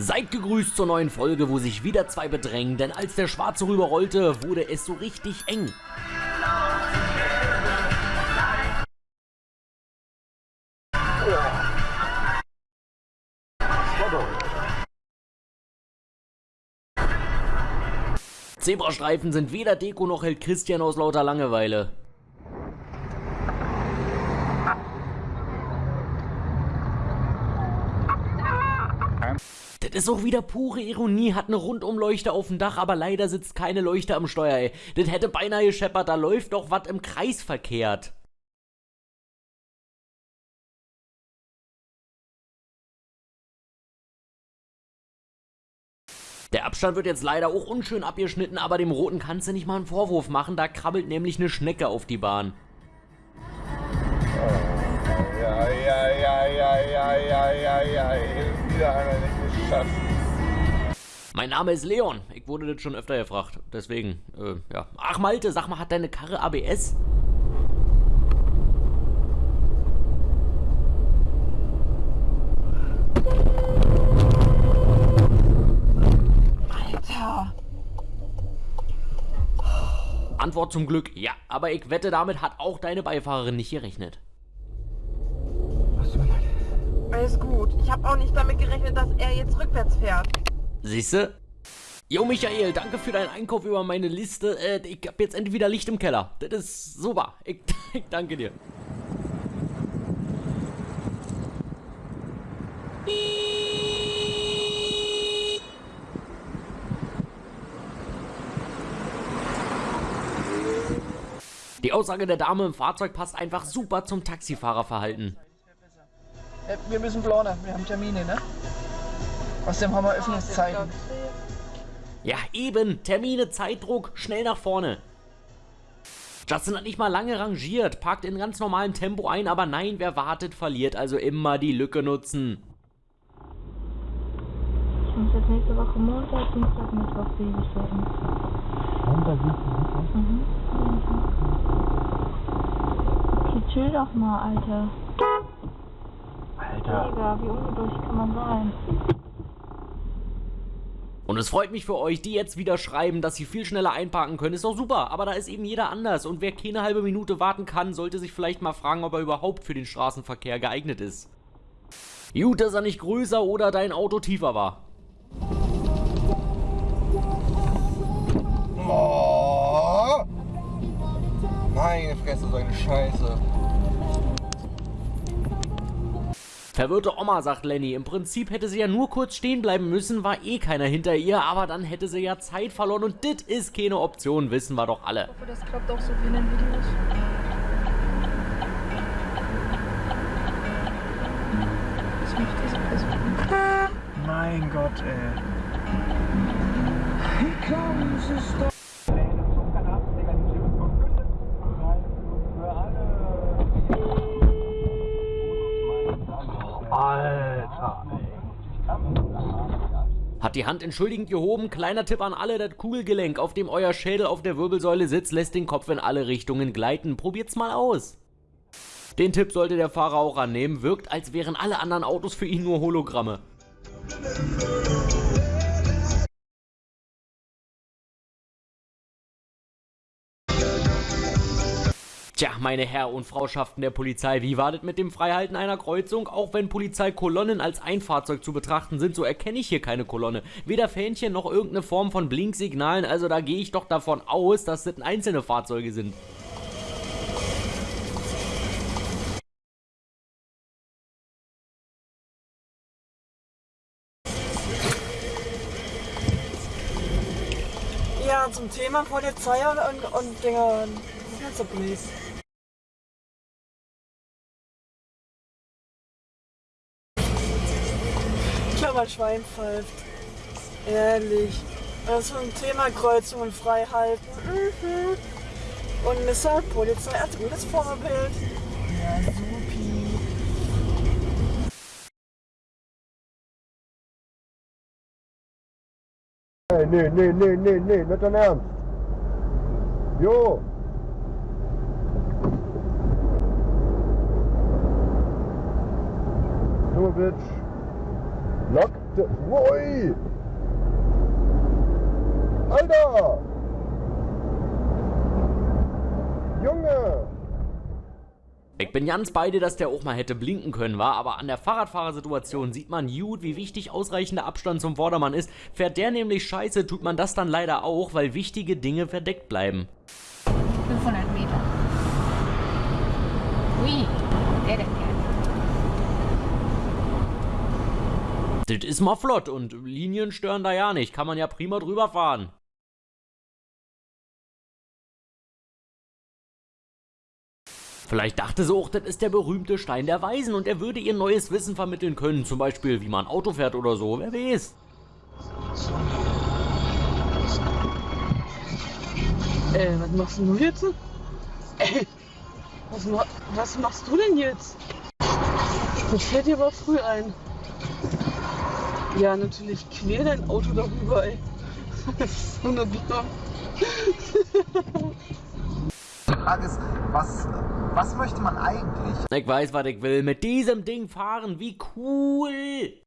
Seid gegrüßt zur neuen Folge, wo sich wieder zwei bedrängen, denn als der Schwarze rüberrollte, wurde es so richtig eng. Zebrastreifen sind weder Deko noch hält Christian aus lauter Langeweile. Das ist auch wieder pure Ironie, hat eine Rundumleuchte auf dem Dach, aber leider sitzt keine Leuchte am Steuer, ey. Das hätte beinahe gescheppert, da läuft doch was im Kreis verkehrt. Der Abstand wird jetzt leider auch unschön abgeschnitten, aber dem Roten kannst du nicht mal einen Vorwurf machen, da krabbelt nämlich eine Schnecke auf die Bahn. Oh, ja, ja, ja, ja, ja, ja, ja, ja, wieder einmal nicht geschafft. Mein Name ist Leon. Ich wurde das schon öfter gefragt. Deswegen, äh, ja. Ach Malte, sag mal, hat deine Karre ABS? Antwort zum Glück ja, aber ich wette, damit hat auch deine Beifahrerin nicht gerechnet. Alles gut. Ich habe auch nicht damit gerechnet, dass er jetzt rückwärts fährt. Siehste? Jo Michael, danke für deinen Einkauf über meine Liste. Äh, ich hab jetzt endlich wieder Licht im Keller. Das ist super. Ich, ich danke dir. Die Aussage der Dame im Fahrzeug passt einfach super zum Taxifahrerverhalten. Äh, Wir müssen planen, wir haben Termine, ne? Außerdem haben wir Öffnungszeiten. Ja, eben. Termine, Zeitdruck, schnell nach vorne. Justin hat nicht mal lange rangiert, parkt in ganz normalem Tempo ein, aber nein, wer wartet, verliert. Also immer die Lücke nutzen. Ich muss jetzt nächste Woche Montag, Dienstag, Mittwoch Babysitten. Montag, Dienstag, Mhm. Okay, chill doch mal, Alter. Mega, wie ungeduldig kann man sein? Und es freut mich für euch, die jetzt wieder schreiben, dass sie viel schneller einparken können. Ist doch super, aber da ist eben jeder anders. Und wer keine halbe Minute warten kann, sollte sich vielleicht mal fragen, ob er überhaupt für den Straßenverkehr geeignet ist. Gut, dass er nicht größer oder dein Auto tiefer war. Oh. Meine Fresse, so eine Scheiße. Verwirrte Oma, sagt Lenny. Im Prinzip hätte sie ja nur kurz stehen bleiben müssen, war eh keiner hinter ihr, aber dann hätte sie ja Zeit verloren und dit ist keine Option, wissen wir doch alle. Ich hoffe, das klappt auch so wie in den Videos. Was macht diese Person? Mein Gott, ey. Alter, die Hand entschuldigend gehoben, kleiner Tipp an alle, das Kugelgelenk, auf dem euer Schädel auf der Wirbelsäule sitzt, lässt den Kopf in alle Richtungen gleiten. Probiert's mal aus. Den Tipp sollte der Fahrer auch annehmen, wirkt, als wären alle anderen Autos für ihn nur Hologramme. Tja, meine Herr und Frauschaften der Polizei, wie war das mit dem Freihalten einer Kreuzung? Auch wenn Polizeikolonnen als ein Fahrzeug zu betrachten sind, so erkenne ich hier keine Kolonne. Weder Fähnchen noch irgendeine Form von Blinksignalen, also da gehe ich doch davon aus, dass das einzelne Fahrzeuge sind. Zum Thema Polizei und, und, Dinger. Also please. Klammer Schwein pfeift. Ehrlich. Ist ein Thema Kreuzung und Freihalten. Mhm. Und Mr. Polizei als gutes Vorbild. Ja, supi. Nee, nee, nee, nee, nee, nicht dein Ernst. Jo. Junge Bitch. Lock? bitte. Ui! Alter! Junge! Ich bin ganz beide, dass der auch mal hätte blinken können, war, aber an der Fahrradfahrersituation sieht man gut, wie wichtig ausreichender Abstand zum Vordermann ist. Fährt der nämlich scheiße, tut man das dann leider auch, weil wichtige Dinge verdeckt bleiben. 500 Meter. Ui, der denn Das ist mal flott und Linien stören da ja nicht, kann man ja prima drüber fahren. Vielleicht dachte sie auch, das ist der berühmte Stein der Weisen und er würde ihr neues Wissen vermitteln können, zum Beispiel wie man Auto fährt oder so, wer weiß. Äh, was machst du jetzt? Ey, was, ma was machst du denn jetzt? Das fällt dir aber früh ein. Ja, natürlich quer dein Auto darüber, ey. so eine Bitte. Die Frage ist, was, was möchte man eigentlich? Ich weiß, was ich will. Mit diesem Ding fahren, wie cool!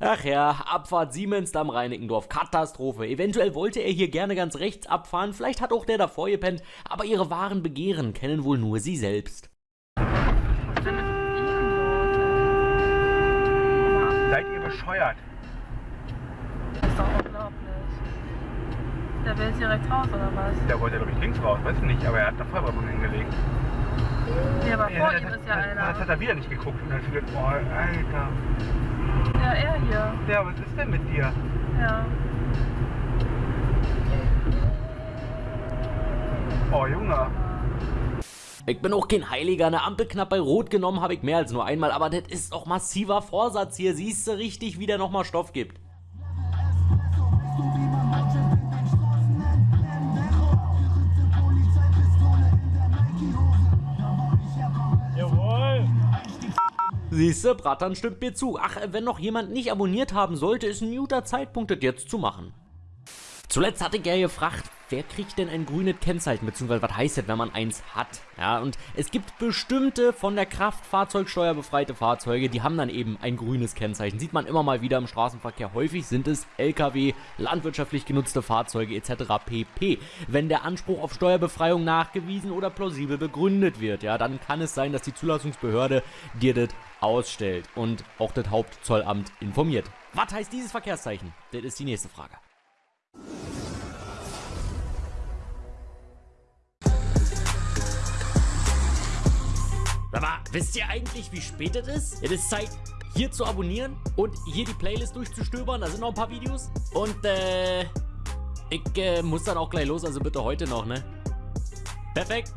Ach ja, Abfahrt Siemens am Reinickendorf. Katastrophe. Eventuell wollte er hier gerne ganz rechts abfahren, vielleicht hat auch der davor gepennt, aber ihre wahren Begehren kennen wohl nur sie selbst. Seid ihr bescheuert? Ist doch unglaublich. Der will jetzt hier rechts raus, oder was? Der wollte, glaube ich, links raus, weiß ich nicht, aber er hat eine Vollbremsung hingelegt. Ja, aber Ja, vor ihm ist ja das, das einer. hat er wieder nicht geguckt und dann hat er gedacht, oh, Alter. Ja, er hier. Ja, was ist denn mit dir? Ja. Oh, Junge. Ich bin auch kein Heiliger, eine Ampel knapp bei Rot genommen habe ich mehr als nur einmal, aber das ist doch massiver Vorsatz hier, siehst du richtig, wie der nochmal Stoff gibt. Siehste, Bratan stimmt mir zu. Ach, wenn noch jemand nicht abonniert haben sollte, ist ein guter Zeitpunkt, das jetzt zu machen. Zuletzt hatte ja gefragt, wer kriegt denn ein grünes Kennzeichen, beziehungsweise was heißt das, wenn man eins hat? Ja, und es gibt bestimmte von der Kraftfahrzeugsteuer befreite Fahrzeuge, die haben dann eben ein grünes Kennzeichen. Sieht man immer mal wieder im Straßenverkehr. Häufig sind es LKW, landwirtschaftlich genutzte Fahrzeuge etc. pp. Wenn der Anspruch auf Steuerbefreiung nachgewiesen oder plausibel begründet wird, ja, dann kann es sein, dass die Zulassungsbehörde dir das ausstellt und auch das Hauptzollamt informiert. Was heißt dieses Verkehrszeichen? Das ist die nächste Frage. Aber wisst ihr eigentlich, wie spät es ist? Es ist Zeit, hier zu abonnieren und hier die Playlist durchzustöbern. Da sind noch ein paar Videos. Und, äh, ich äh, muss dann auch gleich los, also bitte heute noch, ne? Perfekt.